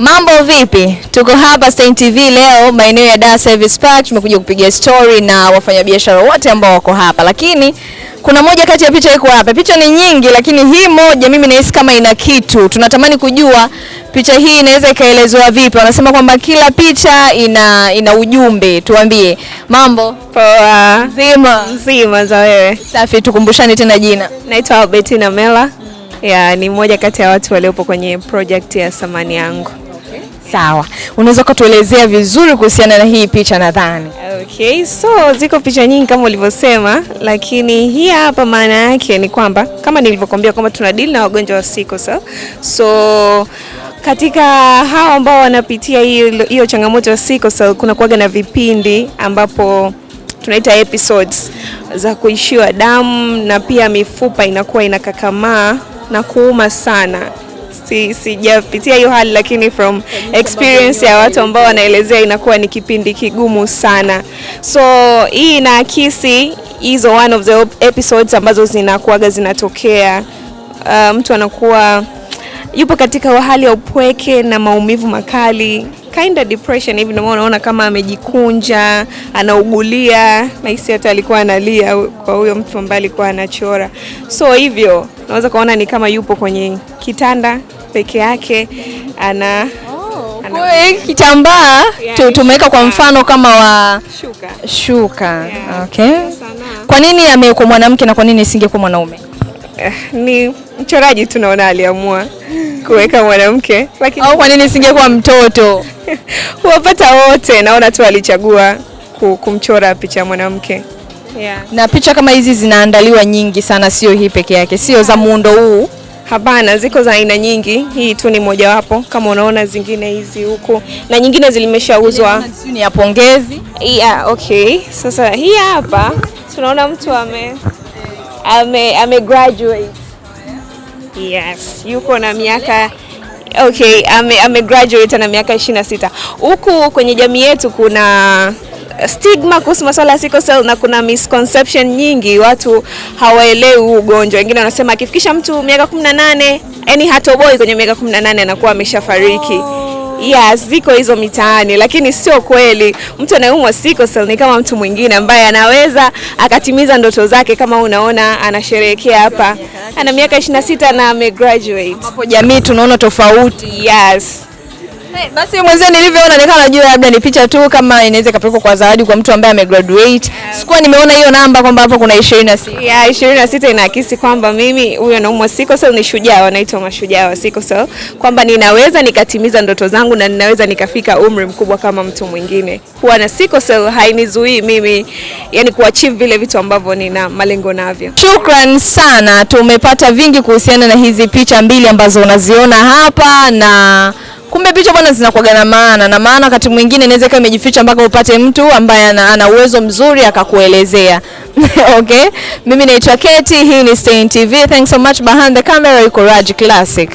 Mambo vipi? Tuko hapa Stein TV leo maeneo ya Dar Service Park, tumekuja kupiga story na wafanyabiashara wote ambao wako hapa, lakini kuna moja kati ya picha iko hapa. Picha ni nyingi, lakini hii moja mimi nahisi kama ina kitu. Tunatamani kujua picha hii inaweza ikaelezewa vipi. Wanasema kwamba kila picha ina ina ujumbe. Tuambie mambo Poa. nzima. Nzima za wewe. Safi, tukumbushane tena jina. Naitwa Albertina Mela. Ya, ni mmoja kati ya watu waliopo kwenye project ya samani yangu. Sawa, unaweza kutuelezea vizuri kuhusiana na hii picha nadhani? Okay, so ziko picha nyingi kama ulivyosema, lakini hii hapa maana yake ni kwamba kama nilivyokuambia kwamba tuna deal na wagonjwa wa sickle cell. So katika hao ambao wanapitia hiyo hiyo changamoto ya sickle cell kuna kuaga na vipindi ambapo tunaita episodes za kuishiwa damu na pia mifupa inakuwa inakakamaa na kuuma sana. Si, sijapitia hiyo hali lakini from experience ya watu ambao wanaelezea inakuwa ni kipindi kigumu sana. So hii inaakisi hizo one of the episodes ambazo zinakuwaga zinatokea. Uh, mtu anakuwa yupo katika hali ya upweke na maumivu makali kind of depression hivi, ndio unaona kama amejikunja, anaugulia, nahisi hata alikuwa analia kwa huyo mtu ambaye alikuwa anachora. So hivyo unaweza kuona ni kama yupo kwenye kitanda peke yake ana hiyo kitambaa yeah, tumeweka kwa mfano kama wa shuka. shuka. Yeah. Okay. Kwa nini amekuwa mwanamke na kwa nini isingekuwa mwanaume? Eh, ni mchoraji tu naona aliamua kuweka mwanamke, lakini Au kwa nini isingekuwa mtoto? huwapata wote, naona tu alichagua kumchora picha ya mwanamke yeah. Na picha kama hizi zinaandaliwa nyingi sana, sio hii peke yake, sio za muundo huu. Hapana, ziko za aina nyingi, hii tu ni mojawapo. Kama unaona zingine hizi huku na nyingine zilimeshauzwa. Ni ya pongezi. Yeah, okay. Sasa hii hapa tunaona mtu ame ame, ame graduate. Yes, yuko na miaka okay, ame, ame graduate na miaka 26. Huku kwenye jamii yetu kuna stigma kuhusu masuala ya sickle cell na kuna misconception nyingi, watu hawaelewi huu ugonjwa. Wengine wanasema akifikisha mtu miaka 18, yani hatoboi kwenye miaka 18 anakuwa ameshafariki. Yes, ziko hizo mitaani, lakini sio kweli. Mtu anayeumwa sickle cell ni kama mtu mwingine ambaye anaweza akatimiza ndoto zake. Kama unaona anasherehekea hapa, ana miaka 26 na amegraduate. Hapo jamii tunaona tofauti. Yes. Hey, basi mwenzio nilivyoona nikawa najua labda ni picha tu kama inaweza ikapelekwa kwa zawadi kwa mtu ambaye amegraduate. Sikuwa nimeona hiyo namba kwamba hapo kuna 26. Yeah, 26 inaakisi kwamba mimi huyo naumwa siko cell ni shujaa, wanaitwa mashujaa wa siko cell, kwamba ninaweza nikatimiza ndoto zangu na ninaweza nikafika umri mkubwa kama mtu mwingine. Kuwa na siko cell hainizuii mimi yani kuachieve vile vitu ambavyo nina malengo navyo. Shukran sana, tumepata vingi kuhusiana na hizi picha mbili ambazo unaziona hapa, na kumbe picha bwana zinakuwaga na maana, na maana wakati mwingine inaweza ikawa imejificha mpaka upate mtu ambaye ana, ana uwezo mzuri akakuelezea. okay, mimi naitwa Keti, hii ni Stein TV. Thanks so much. Behind the camera yuko Raj Classic.